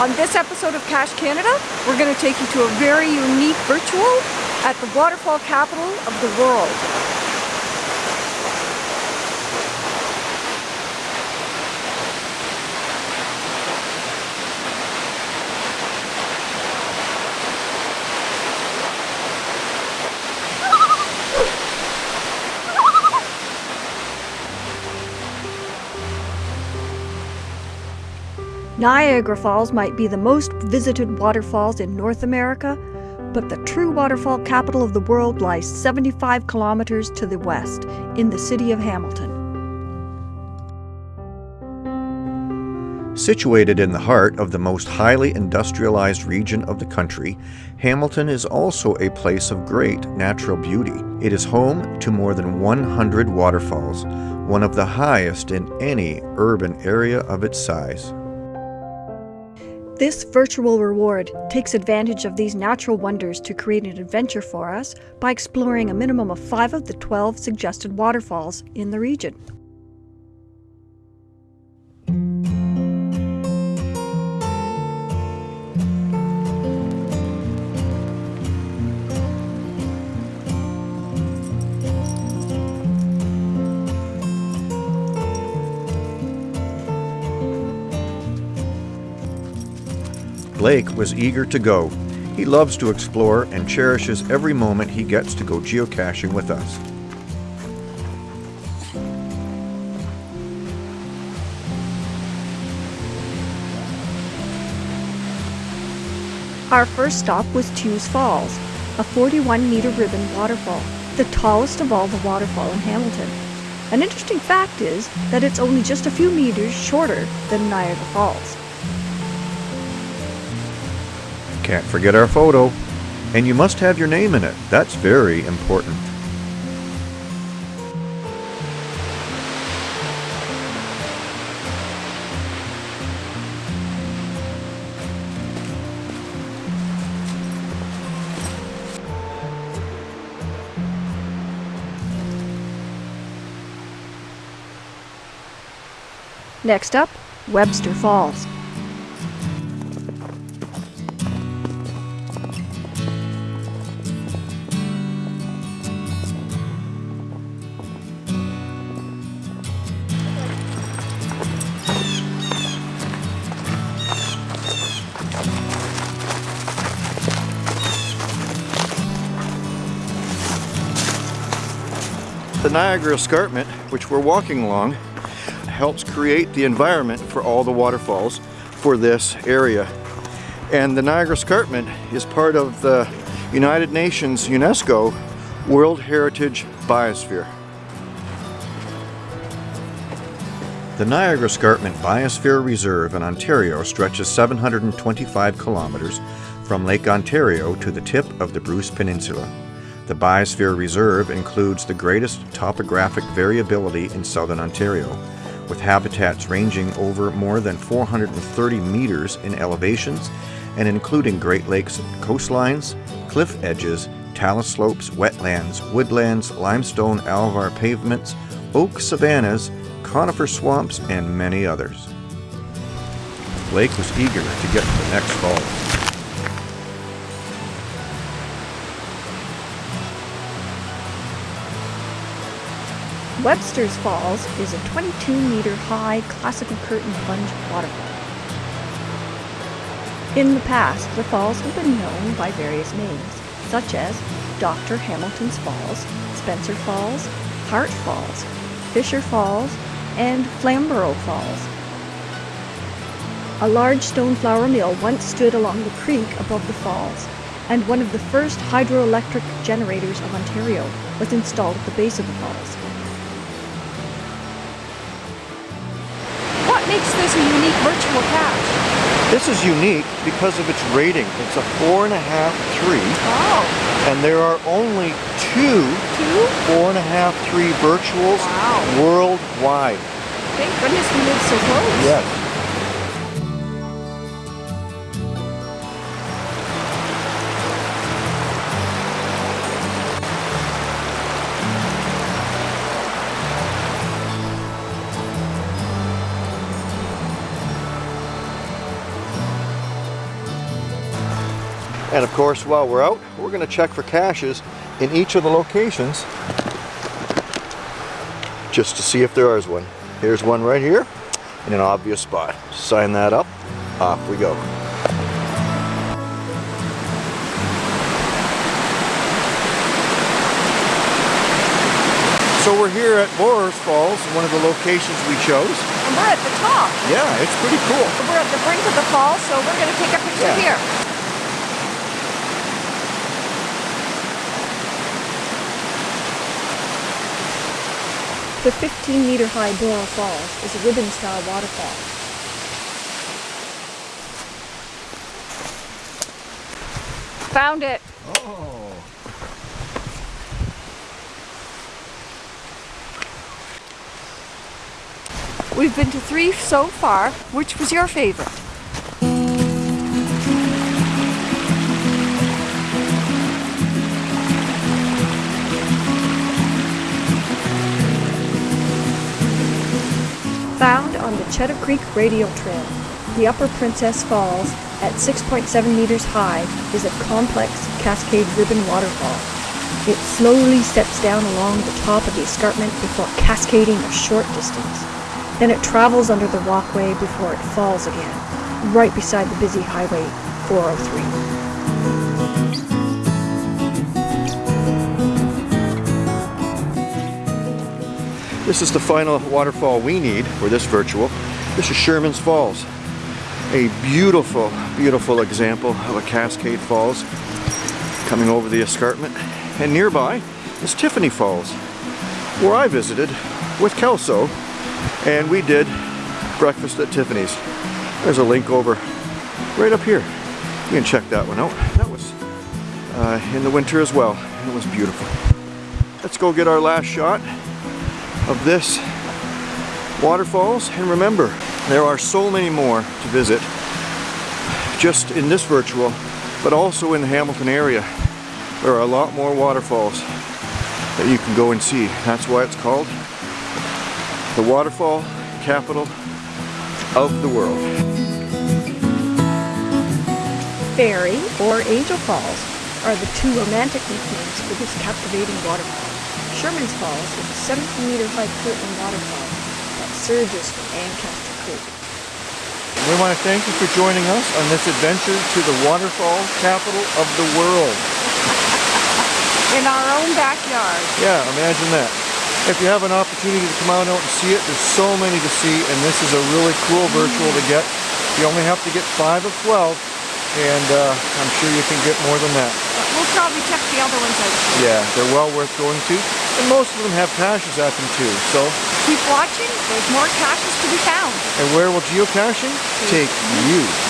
On this episode of Cache Canada, we're going to take you to a very unique virtual at the waterfall capital of the world. Niagara Falls might be the most visited waterfalls in North America, but the true waterfall capital of the world lies 75 kilometers to the west, in the city of Hamilton. Situated in the heart of the most highly industrialized region of the country, Hamilton is also a place of great natural beauty. It is home to more than 100 waterfalls, one of the highest in any urban area of its size. This virtual reward takes advantage of these natural wonders to create an adventure for us by exploring a minimum of 5 of the 12 suggested waterfalls in the region. Blake was eager to go. He loves to explore and cherishes every moment he gets to go geocaching with us. Our first stop was Tews Falls, a 41 meter ribbon waterfall, the tallest of all the waterfall in Hamilton. An interesting fact is that it's only just a few meters shorter than Niagara Falls. Can't forget our photo. And you must have your name in it. That's very important. Next up, Webster Falls. The Niagara Escarpment, which we're walking along, helps create the environment for all the waterfalls for this area. And the Niagara Escarpment is part of the United Nations UNESCO World Heritage Biosphere. The Niagara Escarpment Biosphere Reserve in Ontario stretches 725 kilometers from Lake Ontario to the tip of the Bruce Peninsula. The Biosphere Reserve includes the greatest topographic variability in southern Ontario, with habitats ranging over more than 430 meters in elevations and including Great Lakes coastlines, cliff edges, talus slopes, wetlands, woodlands, limestone alvar pavements, oak savannas, conifer swamps, and many others. Blake was eager to get to the next falls. Webster's Falls is a 22 meter high classical curtain plunge waterfall. In the past, the falls have been known by various names, such as Dr. Hamilton's Falls, Spencer Falls, Hart Falls, Fisher Falls, and Flamborough Falls. A large stone flour mill once stood along the creek above the falls, and one of the first hydroelectric generators of Ontario was installed at the base of the falls. This is unique because of its rating. It's a four and a half, three. Oh. And there are only two, two? four and a half, three virtuals wow. worldwide. Thank goodness we live so close. Yes. And of course, while we're out, we're going to check for caches in each of the locations just to see if there is one. Here's one right here in an obvious spot. Sign that up, off we go. So we're here at Borers Falls, one of the locations we chose. And we're at the top. Yeah, it's pretty cool. We're at the brink of the falls, so we're going to take a picture Yeah. here. The 15 meter high Borer's Falls is a ribbon style waterfall. Found it. Oh. We've been to three so far. Which was your favorite? Found on the Chedoke Creek Radial Trail, the Upper Princess Falls, at 6.7 meters high, is a complex cascade ribbon waterfall. It slowly steps down along the top of the escarpment before cascading a short distance. Then it travels under the walkway before it falls again, right beside the busy Highway 403. This is the final waterfall we need for this virtual. This is Sherman's Falls. A beautiful, beautiful example of a cascade falls coming over the escarpment. And nearby is Tiffany Falls, where I visited with Kelso and we did breakfast at Tiffany's. There's a link over right up here. You can check that one out. That was uh, in the winter as well. It was beautiful. Let's go get our last shot of this waterfalls. And remember there are so many more to visit just in this virtual but also in the Hamilton area. There are a lot more waterfalls that you can go and see. That's why it's called the waterfall capital of the world. Fairy or Angel Falls are the two romantic nicknames for this captivating waterfall. Sherman's Falls is a 17 meter high curtain waterfall that surges from Ancaster Creek. we want to thank you for joining us on this adventure to the waterfall capital of the world In our own backyard. Yeah, imagine that. If you have an opportunity to come out and see it, there's so many to see, and this is a really cool virtual to get. You only have to get 5 of 12, and uh, I'm sure you can get more than that. We'll probably check the other ones out. Yeah, they're well worth going to, and most of them have caches at them too, so, Keep watching, there's more caches to be found. and where will geocaching take mm-hmm. you?